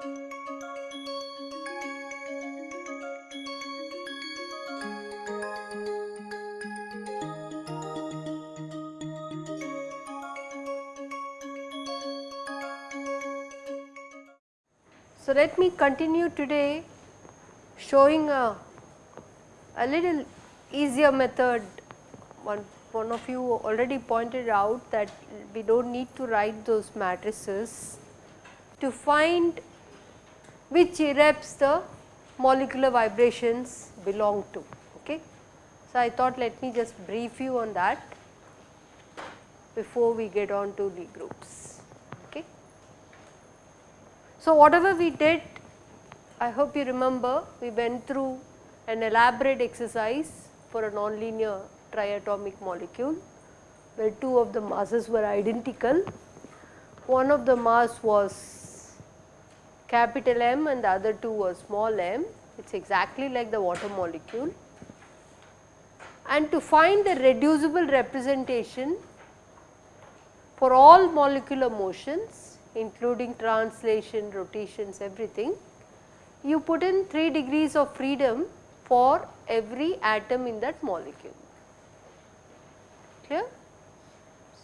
So, let me continue today showing a, a little easier method. One, one of you already pointed out that we do not need to write those matrices to find which irreps the molecular vibrations belong to. Okay. So, I thought let me just brief you on that before we get on to the groups. Okay. So, whatever we did I hope you remember we went through an elaborate exercise for a nonlinear triatomic molecule where two of the masses were identical. One of the mass was capital M and the other two was small m, it is exactly like the water molecule. And to find the reducible representation for all molecular motions including translation, rotations, everything, you put in 3 degrees of freedom for every atom in that molecule. Clear?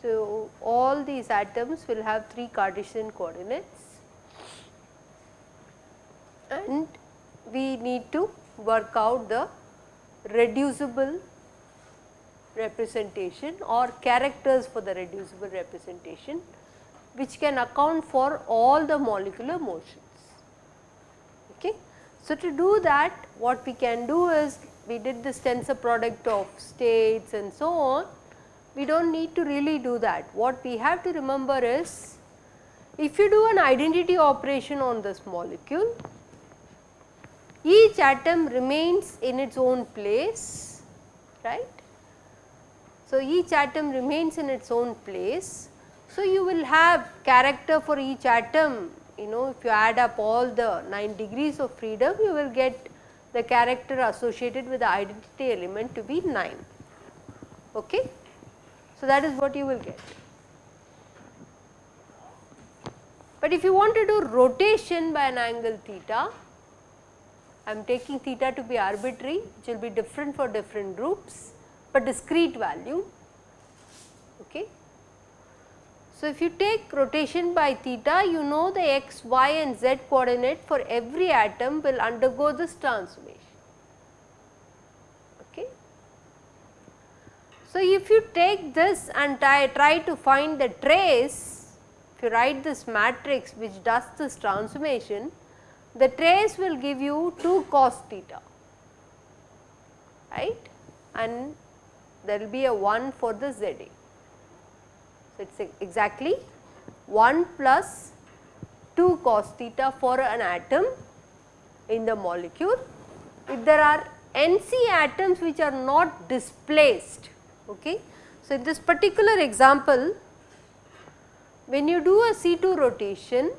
So, all these atoms will have 3 Cartesian coordinates and we need to work out the reducible representation or characters for the reducible representation which can account for all the molecular motions. Okay. So, to do that what we can do is we did this tensor product of states and so on, we do not need to really do that. What we have to remember is if you do an identity operation on this molecule, each atom remains in its own place, right. So, each atom remains in its own place. So, you will have character for each atom you know if you add up all the 9 degrees of freedom you will get the character associated with the identity element to be 9. Okay? So, that is what you will get. But if you want to do rotation by an angle theta, I am taking theta to be arbitrary which will be different for different groups, but discrete value. Okay. So, if you take rotation by theta you know the x, y and z coordinate for every atom will undergo this transformation. Okay. So, if you take this and try, try to find the trace, if you write this matrix which does this transformation, the trace will give you 2 cos theta, right and there will be a 1 for the ZA. So, it is exactly 1 plus 2 cos theta for an atom in the molecule. If there are NC atoms which are not displaced. Okay. So, in this particular example, when you do a C2 rotation,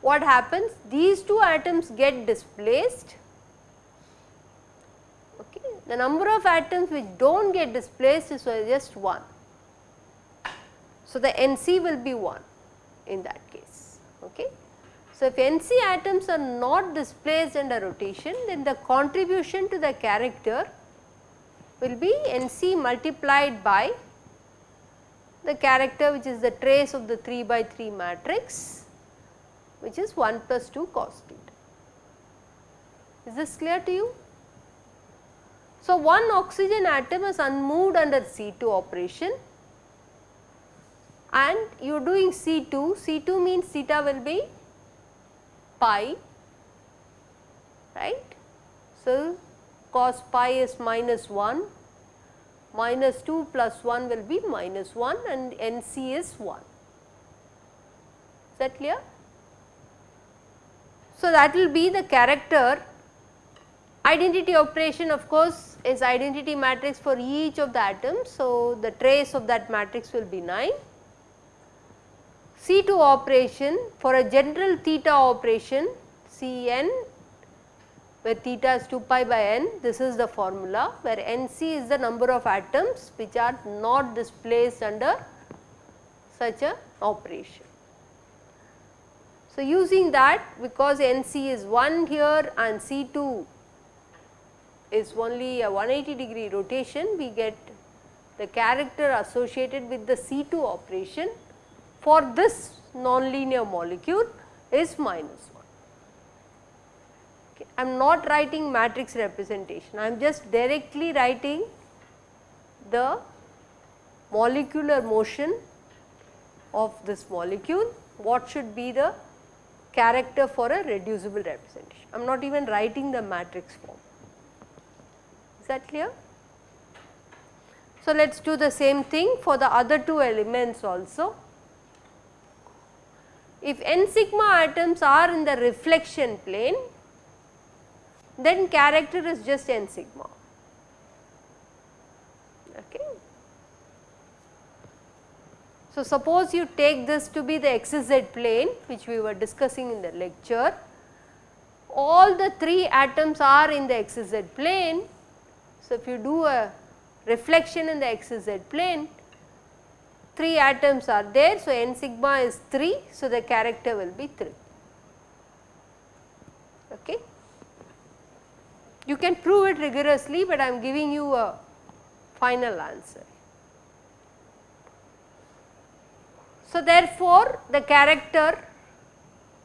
what happens? These two atoms get displaced. Okay. The number of atoms which do not get displaced is just 1. So, the NC will be 1 in that case. Okay. So, if NC atoms are not displaced under rotation then the contribution to the character will be NC multiplied by the character which is the trace of the 3 by 3 matrix which is 1 plus 2 cos theta. Is this clear to you? So, one oxygen atom is unmoved under C2 operation and you are doing C2, C2 means theta will be pi right. So, cos pi is minus 1 minus 2 plus 1 will be minus 1 and NC is 1. Is that clear? So, that will be the character identity operation of course is identity matrix for each of the atoms. So, the trace of that matrix will be 9 C2 operation for a general theta operation Cn where theta is 2 pi by n this is the formula where Nc is the number of atoms which are not displaced under such a operation. So, using that because NC is 1 here and C2 is only a 180 degree rotation, we get the character associated with the C2 operation for this nonlinear molecule is minus 1. Okay. I am not writing matrix representation, I am just directly writing the molecular motion of this molecule, what should be the character for a reducible representation. I am not even writing the matrix form. Is that clear? So, let us do the same thing for the other two elements also. If n sigma atoms are in the reflection plane, then character is just n sigma. Okay. So, suppose you take this to be the xz plane which we were discussing in the lecture, all the 3 atoms are in the xz plane. So, if you do a reflection in the xz plane, 3 atoms are there. So, n sigma is 3. So, the character will be 3. Okay. You can prove it rigorously, but I am giving you a final answer. So, therefore, the character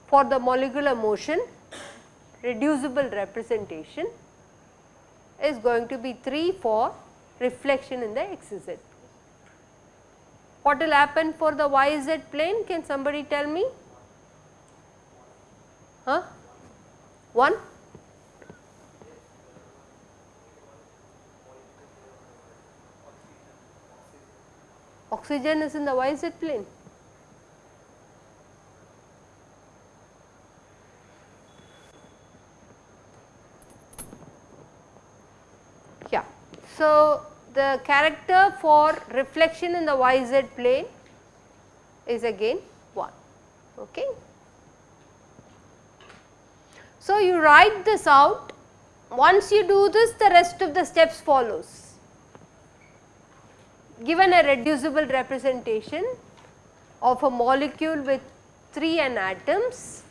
for the molecular motion reducible representation is going to be 3 for reflection in the xz. What will happen for the yz plane? Can somebody tell me? Huh? 1? Oxygen is in the yz plane. So, the character for reflection in the yz plane is again 1. Okay. So, you write this out once you do this the rest of the steps follows. Given a reducible representation of a molecule with 3 n atoms,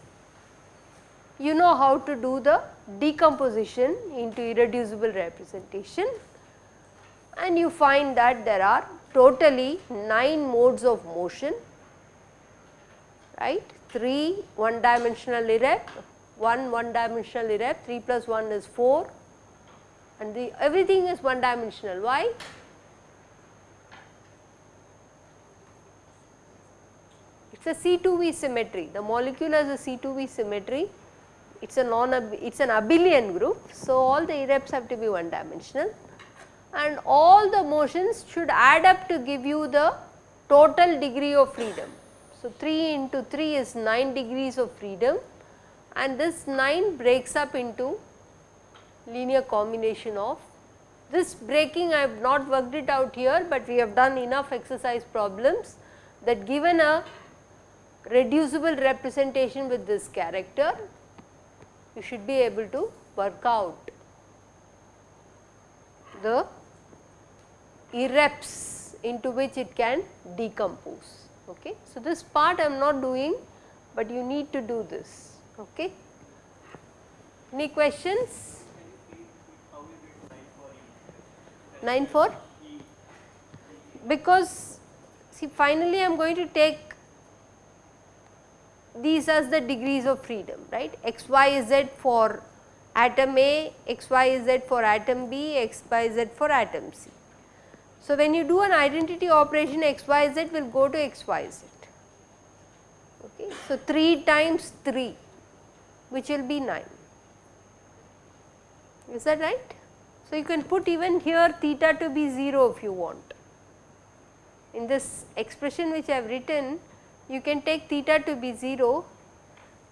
you know how to do the decomposition into irreducible representation and you find that there are totally 9 modes of motion right? 3 one dimensional irrep 1 one dimensional irrep 3 plus 1 is 4 and the everything is one dimensional why it is a C2V symmetry. The molecule has a C2V symmetry. It is a non it is an abelian group. So all the irreps have to be one dimensional and all the motions should add up to give you the total degree of freedom. So, 3 into 3 is 9 degrees of freedom and this 9 breaks up into linear combination of this breaking I have not worked it out here, but we have done enough exercise problems that given a reducible representation with this character, you should be able to work out the irreps into which it can decompose. Okay. So, this part I am not doing, but you need to do this. Okay. Any questions? 9 for? Because see finally I am going to take these as the degrees of freedom right x y z for atom A, x y z for atom B, x y z for atom C. So, when you do an identity operation x y z will go to x y z. Okay. So, 3 times 3 which will be 9 is that right. So, you can put even here theta to be 0 if you want. In this expression which I have written you can take theta to be 0.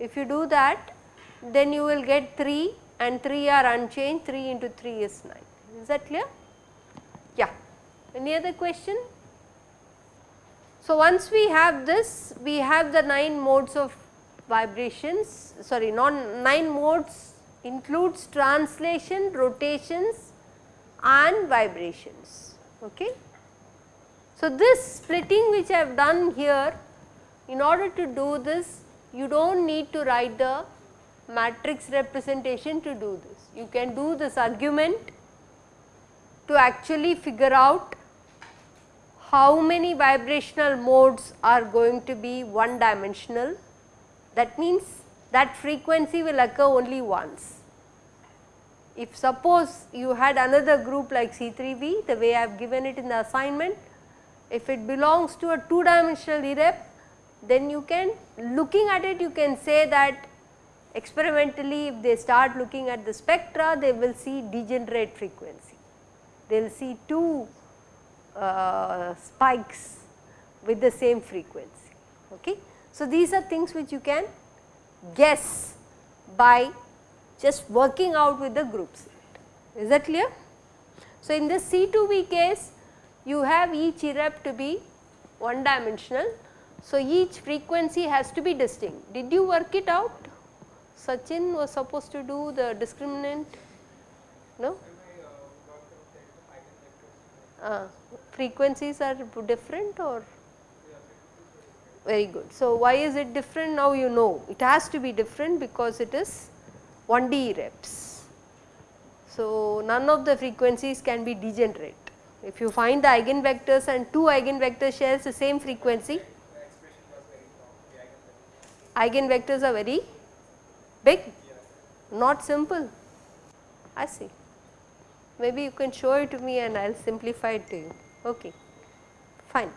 If you do that then you will get 3 and 3 are unchanged 3 into 3 is 9 is that clear? Yeah. Any other question? So, once we have this, we have the 9 modes of vibrations, sorry non 9 modes includes translation, rotations and vibrations. Okay. So, this splitting which I have done here, in order to do this, you do not need to write the matrix representation to do this. You can do this argument to actually figure out how many vibrational modes are going to be one dimensional. That means that frequency will occur only once. If suppose you had another group like C3V the way I have given it in the assignment, if it belongs to a 2 dimensional irrep then you can looking at it you can say that experimentally if they start looking at the spectra they will see degenerate frequency. They will see 2 uh, spikes with the same frequency. Okay. So, these are things which you can guess by just working out with the group set. Is that clear? So, in this C2V case you have each irrep to be one dimensional. So, each frequency has to be distinct. Did you work it out? Sachin was supposed to do the discriminant, no? Uh, frequencies are different or? Very good. So, why is it different now you know it has to be different because it is 1D reps. So, none of the frequencies can be degenerate. If you find the eigenvectors and two eigenvectors shares the same frequency, eigenvectors are very big, not simple. I see. Maybe you can show it to me and I will simplify it to you. Okay, fine.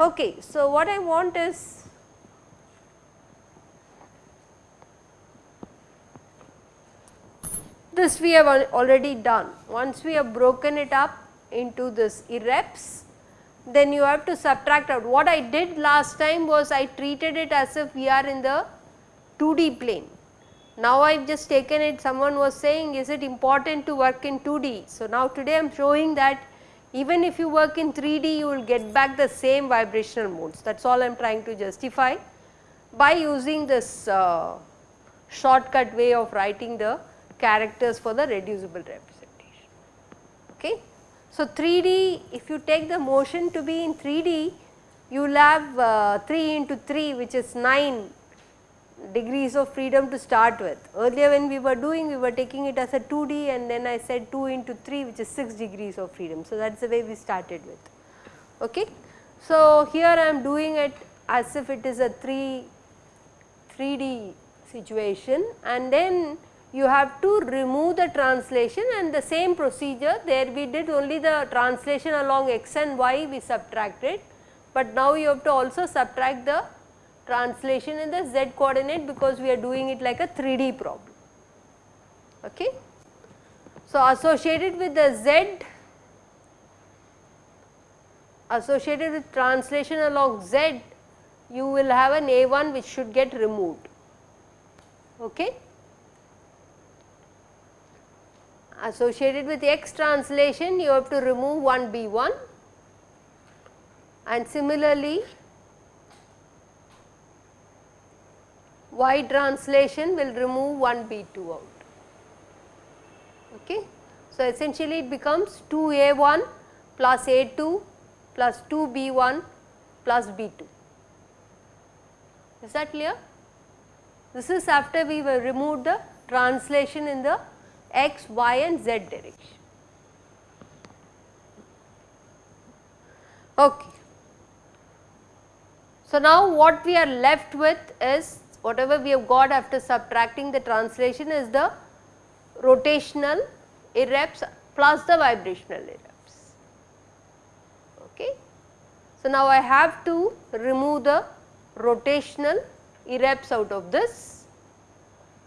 Okay, so what I want is this we have already done. Once we have broken it up into this irreps, then you have to subtract out. What I did last time was I treated it as if we are in the 2D plane. Now I have just taken it someone was saying is it important to work in 2D. So now today I am showing that even if you work in 3D you will get back the same vibrational modes that is all I am trying to justify by using this uh, shortcut way of writing the characters for the reducible representation. Okay. So, 3D if you take the motion to be in 3D you will have uh, 3 into 3 which is 9 degrees of freedom to start with. Earlier when we were doing we were taking it as a 2D and then I said 2 into 3 which is 6 degrees of freedom. So, that is the way we started with. Okay. So, here I am doing it as if it is a 3 3D situation and then you have to remove the translation and the same procedure there we did only the translation along x and y we subtracted, but now you have to also subtract the translation in the z coordinate because we are doing it like a 3D problem. Okay. So, associated with the z associated with translation along z you will have an a1 which should get removed. Okay. associated with x translation you have to remove 1 b1 and similarly y translation will remove 1 b2 out. Okay. So, essentially it becomes 2 a1 plus a2 plus 2 b1 plus b2. Is that clear? This is after we have removed the translation in the x, y and z direction. Okay. So, now what we are left with is whatever we have got after subtracting the translation is the rotational irreps plus the vibrational irreps. Okay. So, now I have to remove the rotational irreps out of this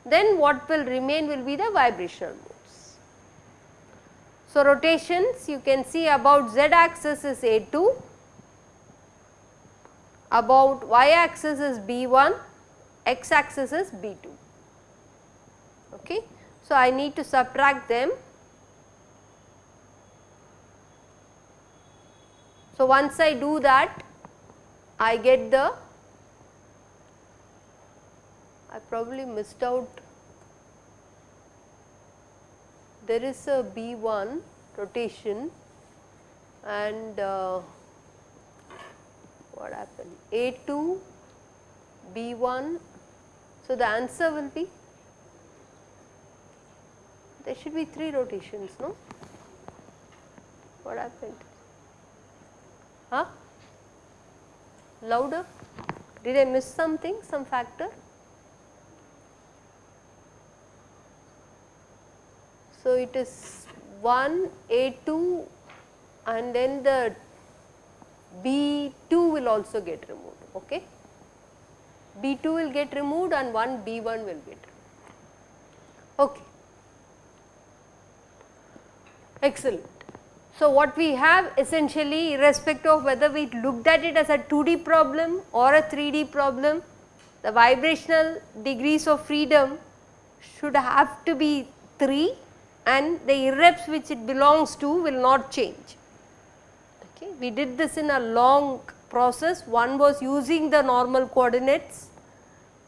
then what will remain will be the vibrational modes. So, rotations you can see about z axis is A2, about y axis is B1, x axis is B2. Okay. So, I need to subtract them. So, once I do that I get the I probably missed out there is a B1 rotation and uh, what happened A2 B1. So, the answer will be there should be 3 rotations no? What happened? Huh? Louder? Did I miss something some factor? So it is 1 A2 and then the B2 will also get removed okay B2 will get removed and one B1 will get removed. Okay. Excellent. So, what we have essentially irrespective of whether we looked at it as a 2D problem or a 3D problem, the vibrational degrees of freedom should have to be 3 and the irreps which it belongs to will not change. Okay. We did this in a long process, one was using the normal coordinates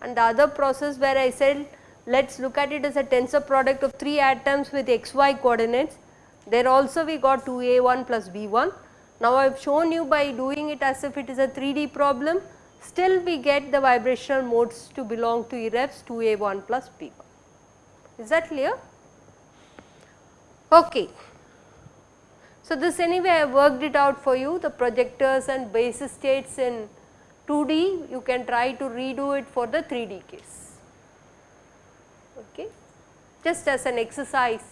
and the other process where I said let us look at it as a tensor product of 3 atoms with xy coordinates there also we got 2a1 plus b1. Now I have shown you by doing it as if it is a 3D problem, still we get the vibrational modes to belong to irreps 2a1 plus b1. Is that clear? Okay. So this anyway I worked it out for you, the projectors and basis states in 2D, you can try to redo it for the 3D case. Okay. Just as an exercise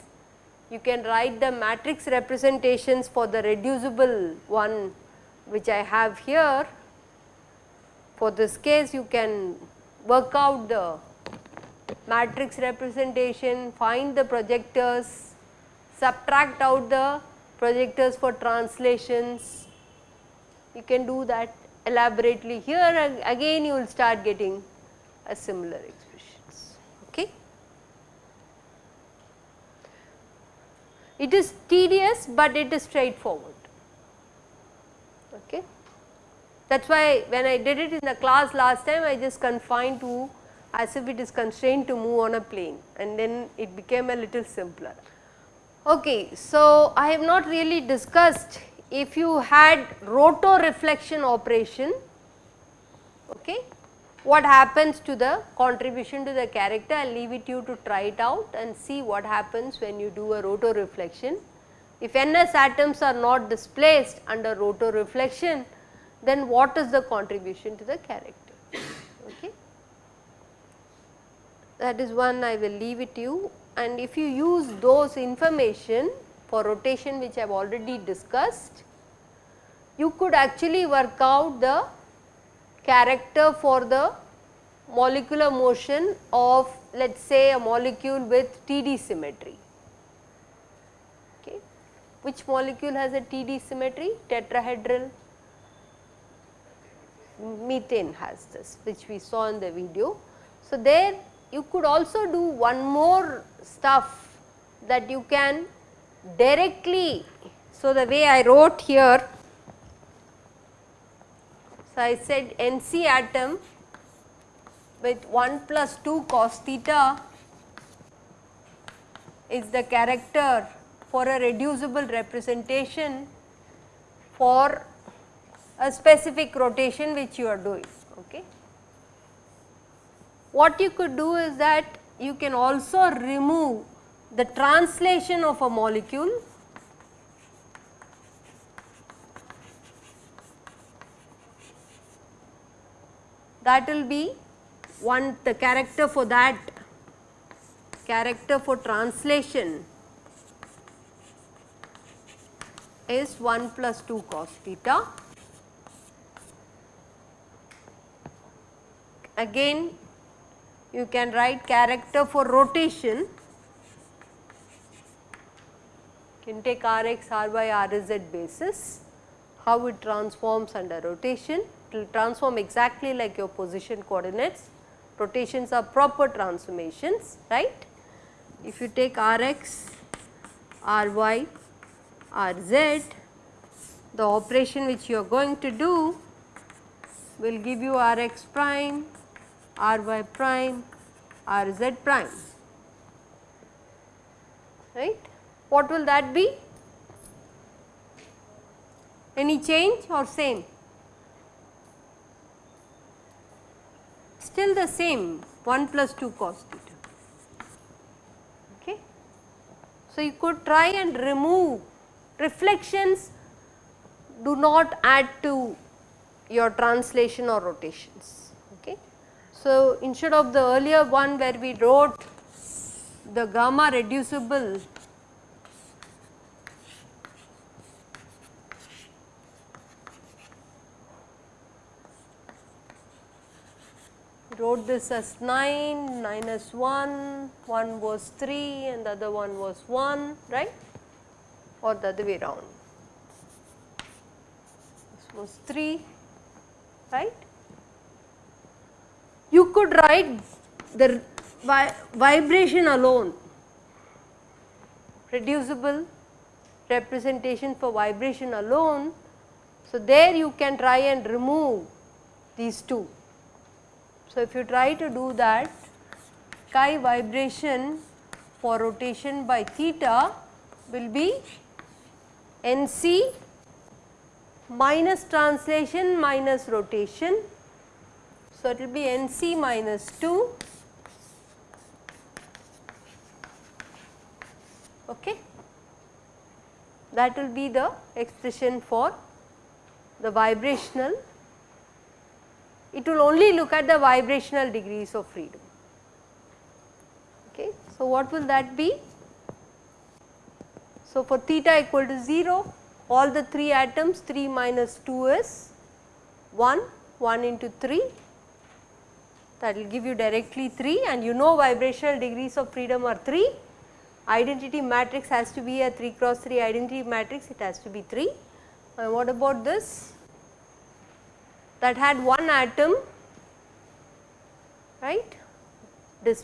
you can write the matrix representations for the reducible one which I have here. For this case you can work out the matrix representation, find the projectors, subtract out the projectors for translations. You can do that elaborately here again you will start getting a similar expressions. Okay. It is tedious, but it is straightforward. Okay. That is why when I did it in the class last time I just confined to as if it is constrained to move on a plane and then it became a little simpler. Okay, so I have not really discussed if you had rotoreflection operation, okay, what happens to the contribution to the character I will leave it you to try it out and see what happens when you do a rotoreflection. If NS atoms are not displaced under rotoreflection then what is the contribution to the character okay. That is one I will leave it you and if you use those information for rotation which I have already discussed you could actually work out the character for the molecular motion of let us say a molecule with TD symmetry. Okay. Which molecule has a TD symmetry? Tetrahedral methane has this which we saw in the video. So, there you could also do one more stuff that you can directly. So, the way I wrote here so, I said NC atom with 1 plus 2 cos theta is the character for a reducible representation for a specific rotation which you are doing. Okay. What you could do is that you can also remove the translation of a molecule that will be one the character for that character for translation is 1 plus 2 cos theta. Again you can write character for rotation can take Rx R Rz basis how it transforms under rotation it will transform exactly like your position coordinates. Rotations are proper transformations, right. If you take Rx, Ry, Rz, the operation which you are going to do will give you Rx prime, Ry prime, Rz prime, right. What will that be? Any change or same? still the same 1 plus 2 cos theta. Okay. So, you could try and remove reflections do not add to your translation or rotations. So, instead of the earlier one where we wrote the gamma reducible wrote this as 9 minus 1, 1 was 3 and the other one was 1 right or the other way round. This was 3 right. Could write the vi vibration alone reducible representation for vibration alone. So, there you can try and remove these two so, if you try to do that chi vibration for rotation by theta will be NC minus translation minus rotation. So, it will be NC minus 2 okay. that will be the expression for the vibrational it will only look at the vibrational degrees of freedom. Okay. So, what will that be? So, for theta equal to 0 all the 3 atoms 3 minus 2 is 1, 1 into 3 that will give you directly 3 and you know vibrational degrees of freedom are 3. Identity matrix has to be a 3 cross 3 identity matrix it has to be 3. And what about this? that had one atom right this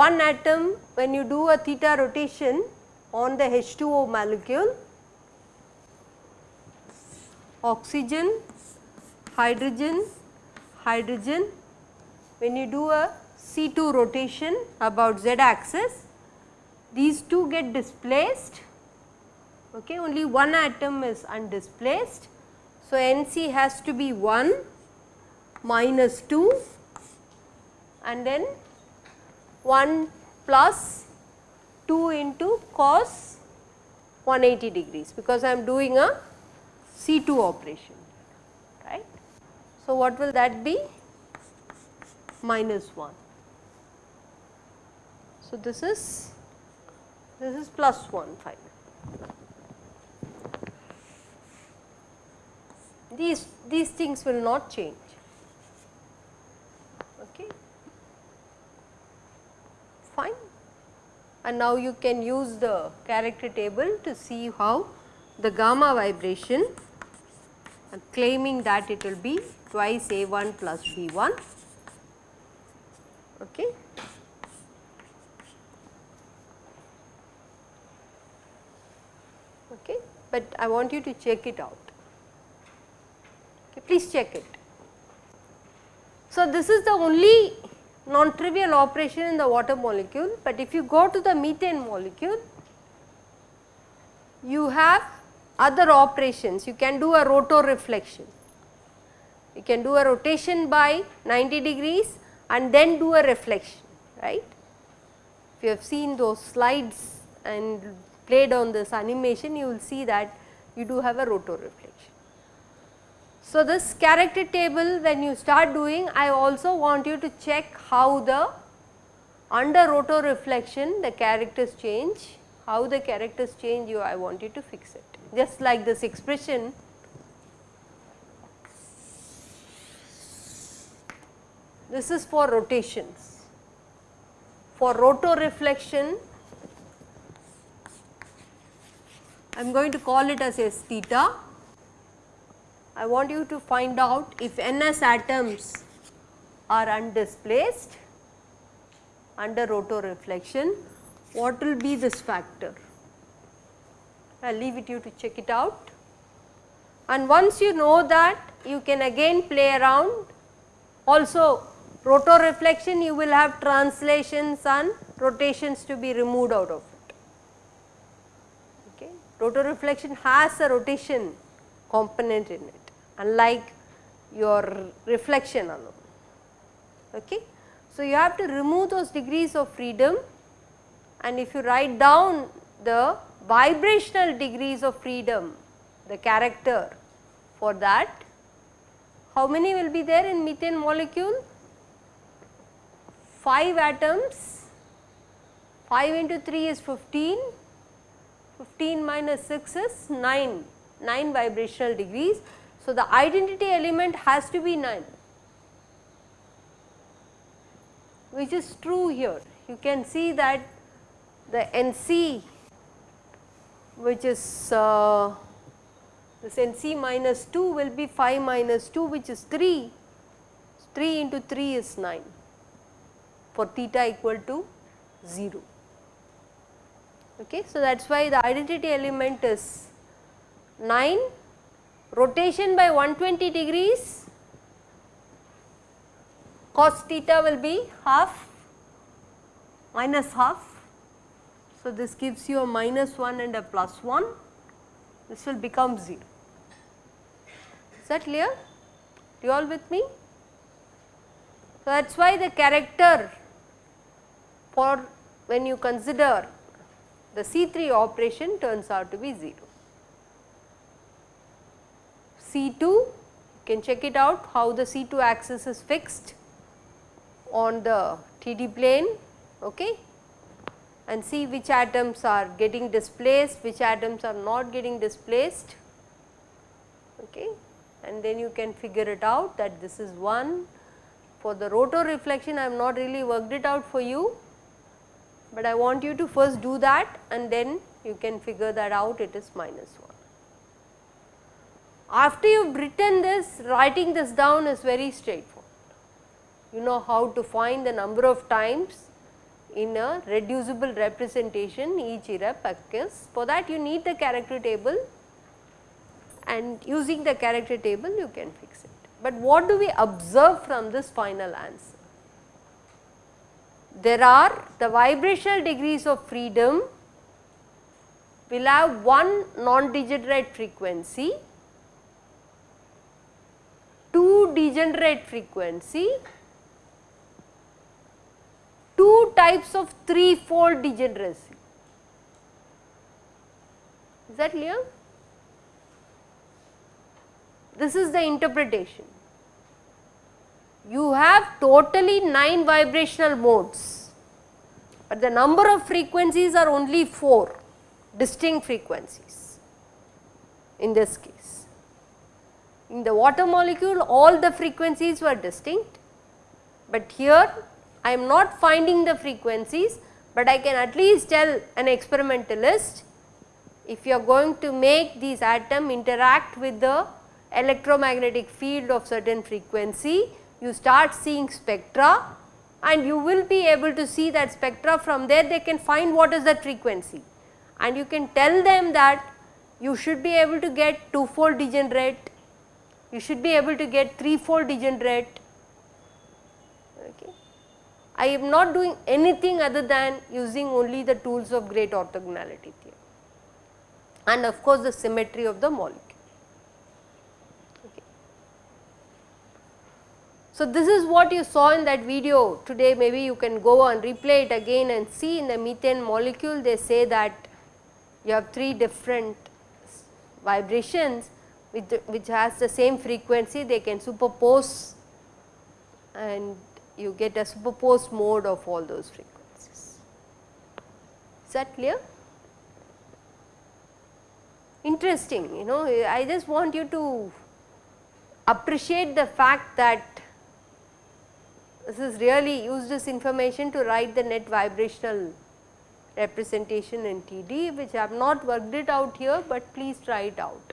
one atom when you do a theta rotation on the H2O molecule oxygen, hydrogen, hydrogen when you do a C2 rotation about z axis these two get displaced okay only one atom is undisplaced so, NC has to be 1 minus 2 and then 1 plus 2 into cos 180 degrees because I am doing a C2 operation right. So, what will that be? Minus 1. So, this is this is plus 1 finally. these, these things will not change. Okay. Fine. And now you can use the character table to see how the gamma vibration claiming that it will be twice A 1 plus B 1. Okay. Okay. But I want you to check it out please check it. So, this is the only non-trivial operation in the water molecule, but if you go to the methane molecule, you have other operations, you can do a rotoreflection. You can do a rotation by 90 degrees and then do a reflection, right. If you have seen those slides and played on this animation, you will see that you do have a rotoreflection. So, this character table when you start doing I also want you to check how the under rotoreflection the characters change, how the characters change you I want you to fix it just like this expression this is for rotations. For rotoreflection I am going to call it as S theta I want you to find out if NS atoms are undisplaced under rotoreflection, what will be this factor? I will leave it you to check it out. And once you know that, you can again play around. Also, rotoreflection you will have translations and rotations to be removed out of it. Okay. Rotoreflection has a rotation component in it unlike your reflection alone. Okay. So, you have to remove those degrees of freedom and if you write down the vibrational degrees of freedom, the character for that, how many will be there in methane molecule? 5 atoms, 5 into 3 is 15, 15 minus 6 is 9, 9 vibrational degrees. So, the identity element has to be 9 which is true here. You can see that the NC which is uh, this NC minus 2 will be 5 minus 2 which is 3, 3 into 3 is 9 for theta equal to 0. Okay. So, that is why the identity element is 9, rotation by 120 degrees cos theta will be half minus half. So, this gives you a minus 1 and a plus 1, this will become 0. Is that clear? You all with me? So, that is why the character for when you consider the C3 operation turns out to be 0. C2 you can check it out how the C2 axis is fixed on the TD plane okay, and see which atoms are getting displaced, which atoms are not getting displaced okay. and then you can figure it out that this is 1. For the rotoreflection I have not really worked it out for you, but I want you to first do that and then you can figure that out it is minus 1. After you have written this, writing this down is very straightforward. You know how to find the number of times in a reducible representation each irrep occurs. For that you need the character table and using the character table you can fix it. But what do we observe from this final answer? There are the vibrational degrees of freedom will have one non-degenerate frequency, two degenerate frequency, two types of three fold degeneracy. Is that clear? This is the interpretation. You have totally 9 vibrational modes, but the number of frequencies are only 4 distinct frequencies in this case. In the water molecule all the frequencies were distinct, but here I am not finding the frequencies, but I can at least tell an experimentalist if you are going to make these atom interact with the electromagnetic field of certain frequency, you start seeing spectra and you will be able to see that spectra from there they can find what is that frequency and you can tell them that you should be able to get two fold degenerate, you should be able to get three fold degenerate. Okay. I am not doing anything other than using only the tools of great orthogonality theorem and of course, the symmetry of the molecule. So, this is what you saw in that video today maybe you can go and replay it again and see in the methane molecule they say that you have 3 different vibrations with which has the same frequency they can superpose and you get a superposed mode of all those frequencies. Is that clear? Interesting you know I just want you to appreciate the fact that this is really use this information to write the net vibrational representation in TD which I have not worked it out here, but please try it out.